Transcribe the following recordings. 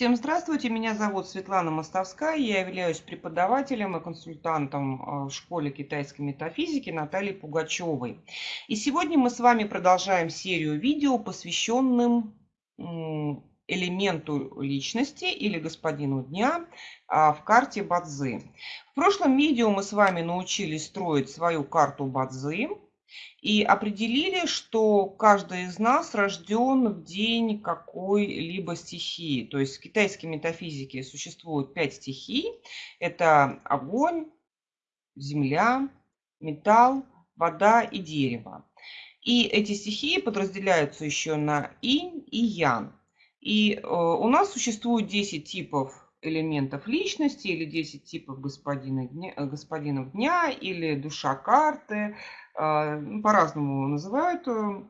Всем здравствуйте, меня зовут Светлана Мостовская, я являюсь преподавателем и консультантом э, в школе китайской метафизики Натальи Пугачевой. И сегодня мы с вами продолжаем серию видео, посвященным элементу личности или господину дня а, в карте Бадзи. В прошлом видео мы с вами научились строить свою карту Бадзи. И определили, что каждый из нас рожден в день какой-либо стихии. То есть в китайской метафизике существует пять стихий. Это огонь, земля, металл, вода и дерево. И эти стихии подразделяются еще на инь и ян. И э, у нас существует 10 типов элементов личности или 10 типов господина дня, господинов дня или душа карты, по-разному называют э,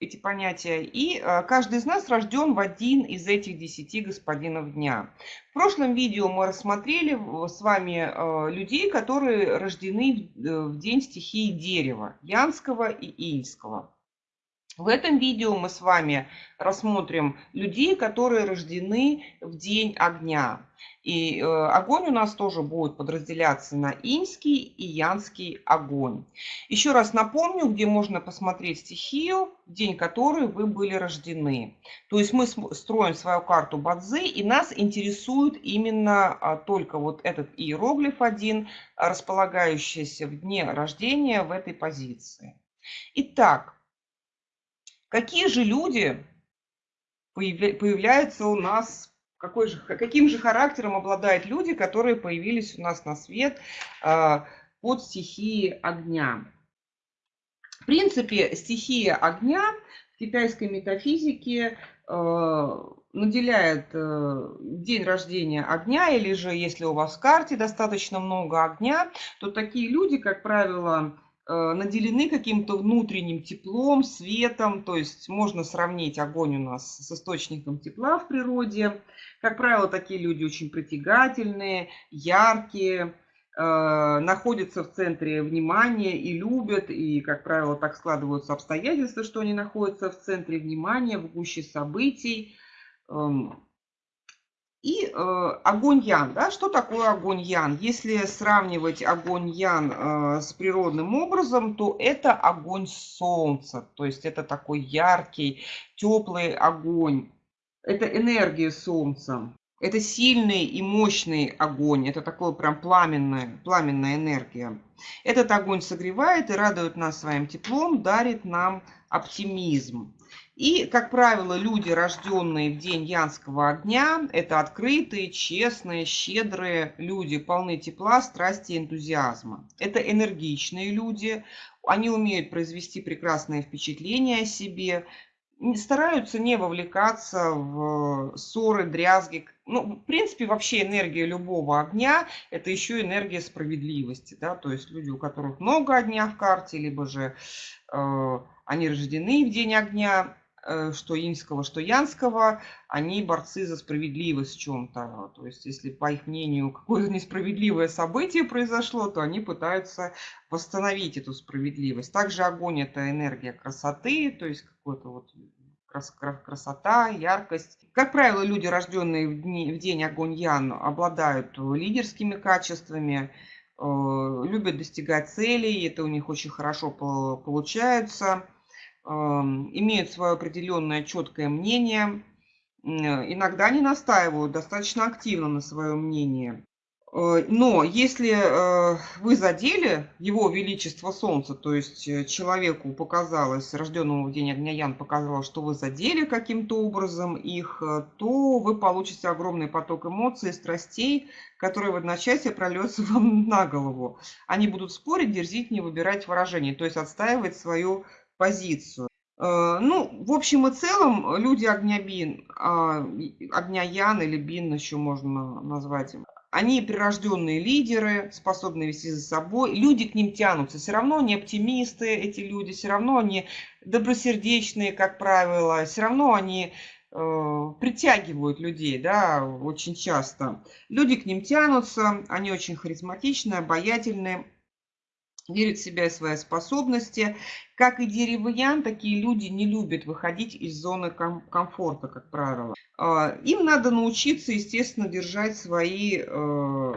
эти понятия. И э, каждый из нас рожден в один из этих десяти господинов дня. В прошлом видео мы рассмотрели с вами э, людей, которые рождены в день стихии дерева, янского и иньского. В этом видео мы с вами рассмотрим людей, которые рождены в день огня. И э, огонь у нас тоже будет подразделяться на инский и янский огонь. Еще раз напомню, где можно посмотреть стихию, день которой вы были рождены. То есть мы строим свою карту Бадзи, и нас интересует именно а, только вот этот иероглиф один, располагающийся в дне рождения в этой позиции. Итак, Какие же люди появляются у нас, какой же, каким же характером обладают люди, которые появились у нас на свет а, под стихией огня? В принципе, стихия огня в китайской метафизике а, наделяет э, день рождения огня, или же если у вас в карте достаточно много огня, то такие люди, как правило, Э, наделены каким-то внутренним теплом, светом, то есть можно сравнить огонь у нас с источником тепла в природе. Как правило, такие люди очень притягательные, яркие, э, находятся в центре внимания и любят, и, как правило, так складываются обстоятельства, что они находятся в центре внимания, в гуще событий. И э, огонь Ян. Да? Что такое огонь Ян? Если сравнивать огонь Ян э, с природным образом, то это огонь солнца. То есть это такой яркий, теплый огонь. Это энергия солнца. Это сильный и мощный огонь. Это такое прям пламенная, пламенная энергия. Этот огонь согревает и радует нас своим теплом, дарит нам оптимизм. И, как правило, люди, рожденные в день янского огня, это открытые, честные, щедрые люди, полны тепла, страсти и энтузиазма. Это энергичные люди, они умеют произвести прекрасное впечатление о себе, стараются не вовлекаться в ссоры, дрязги. Ну, в принципе, вообще энергия любого огня – это еще энергия справедливости. Да? То есть люди, у которых много огня в карте, либо же э, они рождены в день огня, Э, что инского, что янского, они борцы за справедливость в чем-то. То есть, если, по их мнению, какое-то несправедливое событие произошло, то они пытаются восстановить эту справедливость. Также огонь – это энергия красоты, то есть какой-то вот красота, яркость. Как правило, люди, рожденные в, дни, в день огонь Ян, обладают лидерскими качествами, э, любят достигать целей, это у них очень хорошо получается имеют свое определенное четкое мнение, иногда не настаивают достаточно активно на своем мнении. Э, но если э, вы задели его величество солнца, то есть э, человеку показалось, рожденному в день огня Ян показалось, что вы задели каким-то образом их, то вы получите огромный поток эмоций страстей, которые в одночасье прольется вам на голову. Они будут спорить, дерзить, не выбирать выражений, то есть отстаивать свою позицию. Э, ну, в общем и целом, люди огня Бин, а, огня Ян или Бин еще можно назвать, они прирожденные лидеры, способны вести за собой. Люди к ним тянутся. Все равно они оптимисты, эти люди. Все равно они добросердечные, как правило. Все равно они э, притягивают людей, да, очень часто. Люди к ним тянутся. Они очень харизматичные, обаятельные. Верят в себя и свои способности. Как и деревьян, такие люди не любят выходить из зоны ком комфорта, как правило. А, им надо научиться, естественно, держать свои э,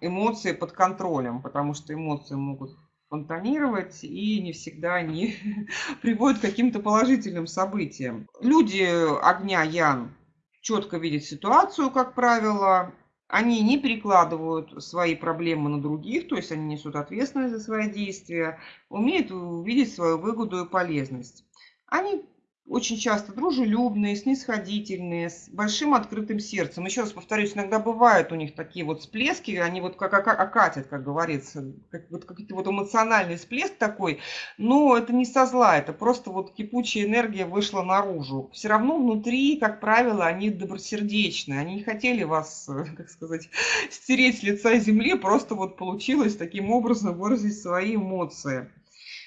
эмоции под контролем, потому что эмоции могут фонтанировать, и не всегда они приводят к каким-то положительным событиям. Люди огня Ян четко видят ситуацию, как правило, они не перекладывают свои проблемы на других, то есть они несут ответственность за свои действия, умеют увидеть свою выгоду и полезность. Они очень часто дружелюбные, снисходительные, с большим открытым сердцем. Еще раз повторюсь, иногда бывают у них такие вот всплески, они вот как окатят, как говорится, как, вот какой-то вот эмоциональный всплеск такой, но это не со зла, это просто вот кипучая энергия вышла наружу. Все равно внутри, как правило, они добросердечные, они не хотели вас, как сказать, стереть с лица земли, просто вот получилось таким образом выразить свои эмоции.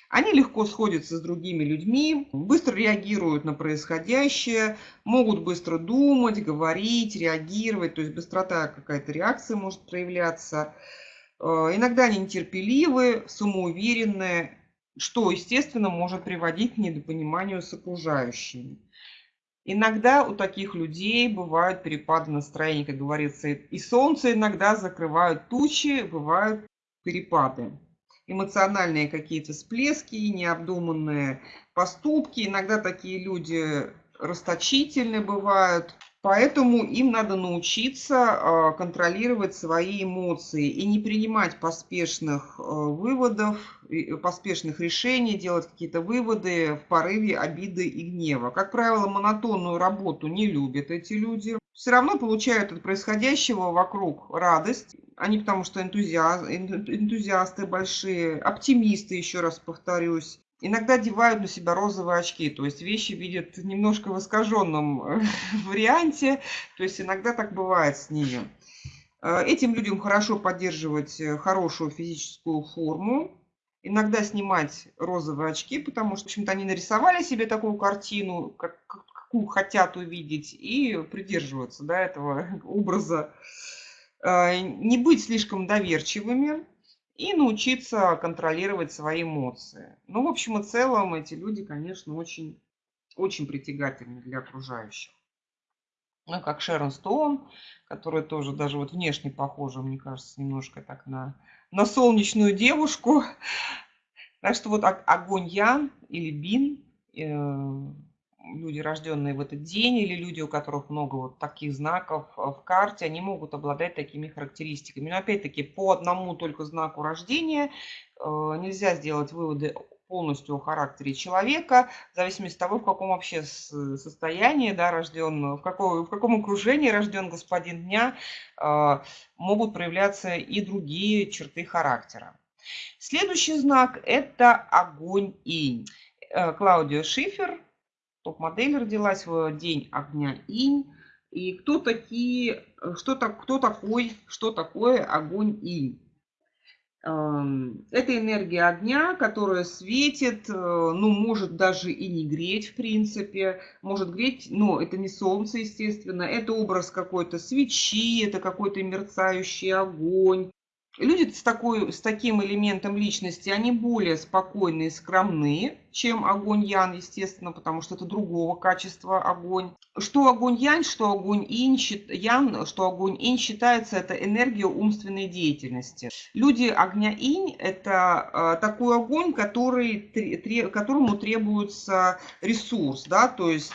Они легко сходятся с другими людьми, быстро реагируют на происходящее, могут быстро думать, говорить, реагировать, то есть быстрота какая-то реакция может проявляться. Э, иногда они нетерпеливы, самоуверенные, что, естественно, может приводить к недопониманию с окружающими. Иногда у таких людей бывают перепады настроения, как говорится, и солнце иногда закрывают тучи, бывают перепады эмоциональные какие-то всплески, необдуманные поступки. Иногда такие люди расточительны бывают. Поэтому им надо научиться а, контролировать свои эмоции и не принимать поспешных а, выводов, поспешных решений, делать какие-то выводы в порыве обиды и гнева. Как правило, монотонную работу не любят эти люди. Все равно получают от происходящего вокруг радость они потому что энтузиаст, энтузиасты большие, оптимисты, еще раз повторюсь. Иногда одевают на себя розовые очки, то есть вещи видят немножко в искаженном э, варианте, то есть иногда так бывает с ними. Э, этим людям хорошо поддерживать э, хорошую физическую форму, иногда снимать розовые очки, потому что, в общем-то, они нарисовали себе такую картину, как, какую хотят увидеть, и придерживаются да, этого образа. Э, не быть слишком доверчивыми и научиться контролировать свои эмоции. Ну, в общем и целом, эти люди, конечно, очень, очень притягательны для окружающих. Ну, как Шерон Стоун, которая тоже даже вот внешне похожа, мне кажется, немножко так на, на солнечную девушку. Так что вот огонь Ян или Бин, э, люди, рожденные в этот день, или люди, у которых много вот таких знаков э, в карте, они могут обладать такими характеристиками. Но опять-таки по одному только знаку рождения э, нельзя сделать выводы полностью о характере человека, в зависимости от того, в каком вообще состоянии да, рожден, в, какой, в каком окружении рожден господин дня, э, могут проявляться и другие черты характера. Следующий знак – это огонь инь. Клаудио Шифер топ-модель родилась в день огня инь. И кто такие, что, так, кто такой, что такое огонь инь? Эм, это энергия огня, которая светит, э, ну, может даже и не греть, в принципе, может греть, но это не солнце, естественно, это образ какой-то свечи, это какой-то мерцающий огонь, Люди с, такой, с таким элементом личности, они более спокойные и скромные, чем огонь Ян, естественно, потому что это другого качества огонь. Что огонь Янь, что огонь Инь, Ян, что огонь Инь считается это энергия умственной деятельности. Люди огня Инь – это э, такой огонь, который, которому требуется ресурс, да, то есть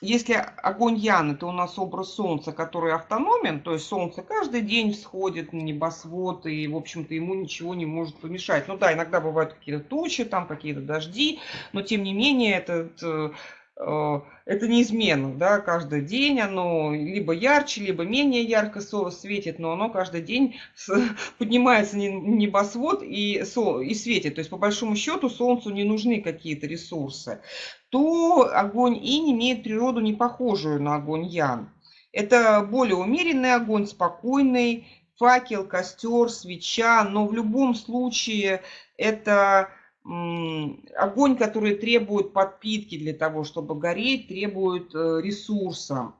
если огонь Ян – это у нас образ Солнца, который автономен, то есть Солнце каждый день всходит на небосвод, и, в общем-то, ему ничего не может помешать. Ну да, иногда бывают какие-то тучи, там какие-то дожди, но, тем не менее, этот э, это неизменно, да, каждый день оно либо ярче, либо менее ярко светит, но оно каждый день поднимается небосвод и, и светит. То есть, по большому счету, Солнцу не нужны какие-то ресурсы. То огонь Инь имеет природу не похожую на огонь Ян. Это более умеренный огонь, спокойный, факел, костер, свеча, но в любом случае это огонь, который требует подпитки для того, чтобы гореть, требует э, ресурса.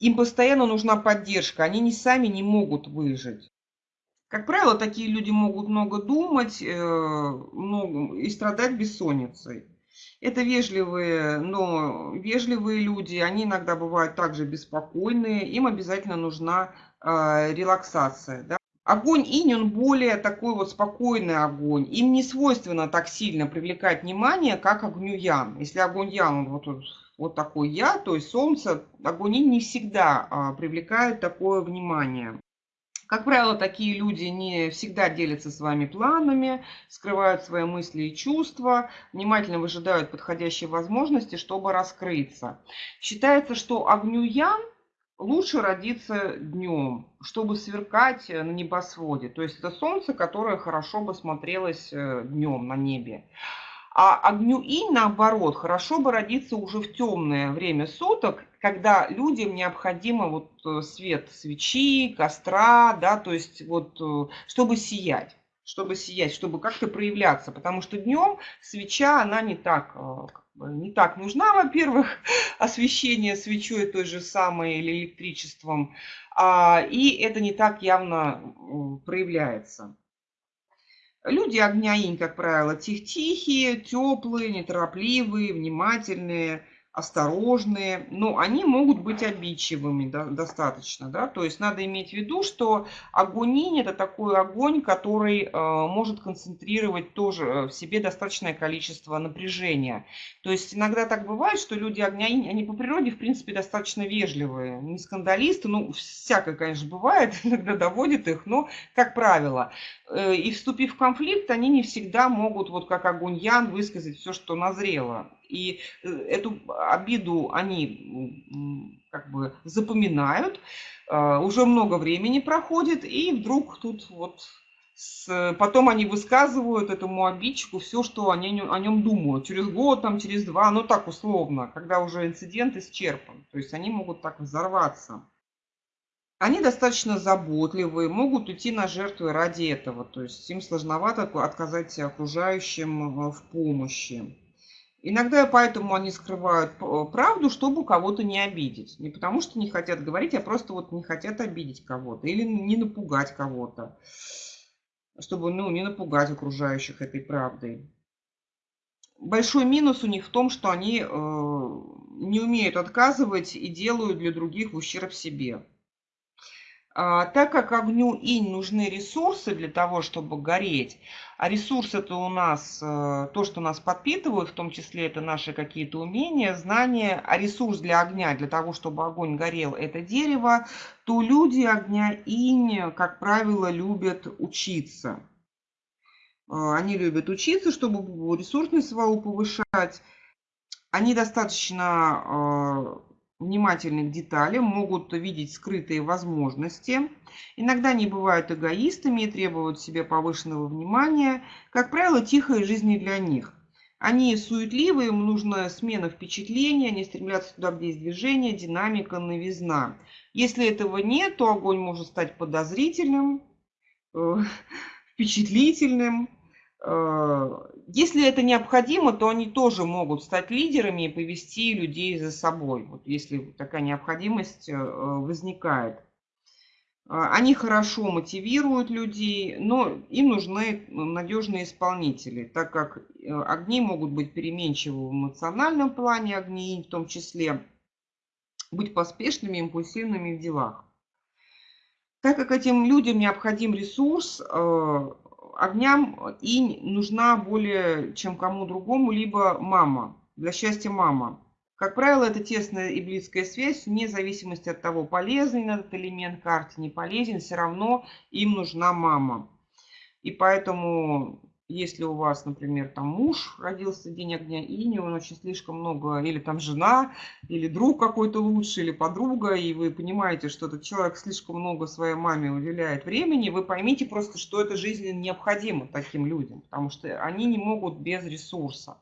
Им постоянно нужна поддержка, они не сами не могут выжить. Как правило, такие люди могут много думать э, много, и страдать бессонницей. Это вежливые, но вежливые люди, они иногда бывают также беспокойные, им обязательно нужна э, релаксация. Да? Огонь инь, он более такой вот спокойный огонь. Им не свойственно так сильно привлекать внимание, как огню ян. Если огонь ян, он вот, вот такой я, то есть солнце, огонь инь не всегда а, привлекает такое внимание. Как правило, такие люди не всегда делятся с вами планами, скрывают свои мысли и чувства, внимательно выжидают подходящие возможности, чтобы раскрыться. Считается, что огню ян лучше родиться днем, чтобы сверкать на небосводе. То есть это солнце, которое хорошо бы смотрелось э, днем на небе. А огню и наоборот, хорошо бы родиться уже в темное время суток, когда людям необходимо вот э, свет свечи, костра, да, то есть вот, э, чтобы сиять чтобы сиять, чтобы как-то проявляться, потому что днем свеча, она не так, э, не так нужна, во-первых, освещение свечой той же самой или электричеством, а, и это не так явно проявляется. Люди огня инь, как правило, тих тихие, теплые, неторопливые, внимательные, осторожные, но они могут быть обидчивыми да, достаточно. Да? То есть надо иметь в виду, что огонь это такой огонь, который э, может концентрировать тоже в себе достаточное количество напряжения. То есть иногда так бывает, что люди огня они по природе в принципе достаточно вежливые, не скандалисты, ну всякое, конечно, бывает, иногда доводит их, но как правило. Э, и вступив в конфликт, они не всегда могут, вот как огонь ян, высказать все, что назрело. И э, эту обиду они как бы запоминают, а, уже много времени проходит, и вдруг тут вот с, потом они высказывают этому обидчику все, что они о нем думают. Через год, там, через два, ну так условно, когда уже инцидент исчерпан. То есть они могут так взорваться. Они достаточно заботливые, могут уйти на жертвы ради этого. То есть им сложновато отказать окружающим э, в помощи. Иногда поэтому они скрывают э, правду, чтобы кого-то не обидеть. Не потому что не хотят говорить, а просто вот не хотят обидеть кого-то или не напугать кого-то. Чтобы ну, не напугать окружающих этой правдой. Большой минус у них в том, что они э, не умеют отказывать и делают для других в ущерб себе. А, так как огню инь нужны ресурсы для того, чтобы гореть, а ресурсы это у нас э, то, что нас подпитывают, в том числе это наши какие-то умения, знания, а ресурс для огня, для того, чтобы огонь горел, это дерево, то люди огня инь, как правило, любят учиться. Э, они любят учиться, чтобы ресурсность свою повышать. Они достаточно э, внимательны к деталям, могут видеть скрытые возможности. Иногда они бывают эгоистами и требуют себе повышенного внимания. Как правило, тихая жизнь не для них. Они суетливые, им нужна смена впечатления, они стремятся туда, где есть движение, динамика, новизна. Если этого нет, то огонь может стать подозрительным, э, впечатлительным, если это необходимо, то они тоже могут стать лидерами и повести людей за собой, вот если такая необходимость э, возникает. Э, они хорошо мотивируют людей, но им нужны надежные исполнители, так как огни могут быть переменчивы в эмоциональном плане, огни в том числе, быть поспешными, импульсивными в делах. Так как этим людям необходим ресурс, огням инь нужна более чем кому другому, либо мама, для счастья мама. Как правило, это тесная и близкая связь, вне зависимости от того, полезный этот элемент карте, не полезен, все равно им нужна мама. И поэтому если у вас, например, там муж родился день огня и он очень слишком много, или там жена, или друг какой-то лучший, или подруга, и вы понимаете, что этот человек слишком много своей маме уделяет времени, вы поймите просто, что это жизненно необходимо таким людям, потому что они не могут без ресурса.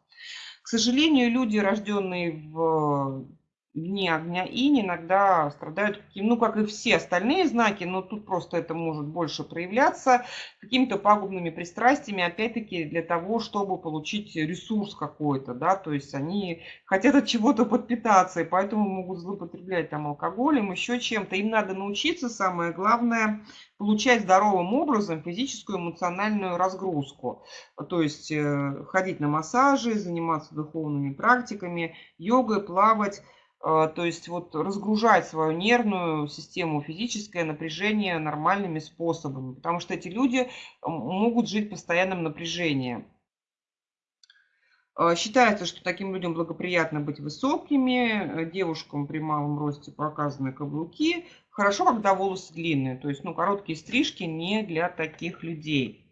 К сожалению, люди, рожденные в дни огня инь иногда страдают, каким, ну, как и все остальные знаки, но тут просто это может больше проявляться какими-то пагубными пристрастиями, опять-таки, для того, чтобы получить ресурс какой-то, да, то есть они хотят от чего-то подпитаться, и поэтому могут злоупотреблять там алкоголем, еще чем-то. Им надо научиться, самое главное, получать здоровым образом физическую эмоциональную разгрузку. То есть э, ходить на массажи, заниматься духовными практиками, йогой, плавать, то есть вот разгружать свою нервную систему, физическое напряжение нормальными способами, потому что эти люди могут жить в постоянном напряжении. А, считается, что таким людям благоприятно быть высокими, э, девушкам при малом росте показаны каблуки. Хорошо, когда волосы длинные, то есть ну, короткие стрижки не для таких людей.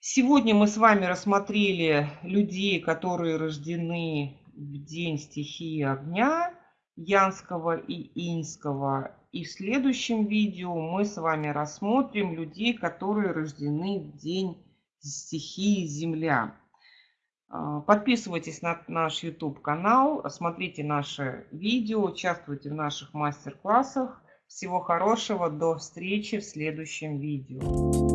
Сегодня мы с вами рассмотрели людей, которые рождены в день стихии огня Янского и Инского. И в следующем видео мы с вами рассмотрим людей, которые рождены в день стихии Земля. А, подписывайтесь на наш YouTube канал, смотрите наши видео, участвуйте в наших мастер-классах. Всего хорошего, до встречи в следующем видео.